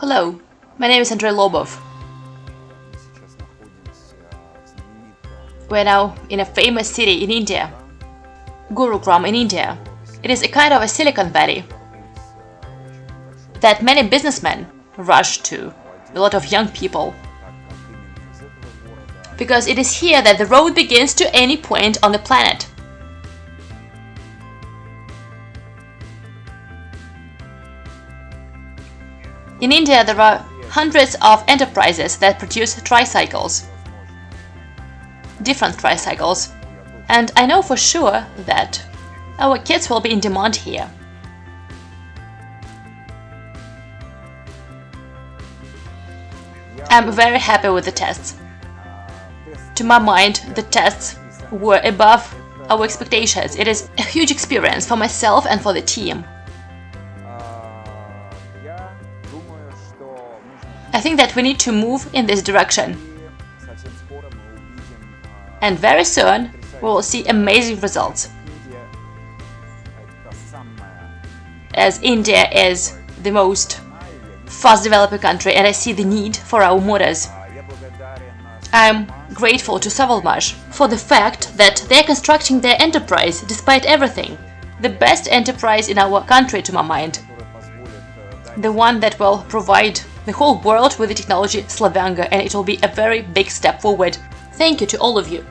Hello, my name is Andrei Lobov. We're now in a famous city in India, Gurugram in India. It is a kind of a Silicon Valley that many businessmen rush to, a lot of young people. Because it is here that the road begins to any point on the planet. In India, there are hundreds of enterprises that produce tricycles, different tricycles, and I know for sure that our kids will be in demand here. I'm very happy with the tests. To my mind, the tests were above our expectations. It is a huge experience for myself and for the team. I think that we need to move in this direction. And very soon we will see amazing results. As India is the most fast developing country and I see the need for our mothers. I'm grateful to Savalmash for the fact that they're constructing their enterprise despite everything. The best enterprise in our country to my mind. The one that will provide the whole world with the technology Slavyanga, and it will be a very big step forward. Thank you to all of you.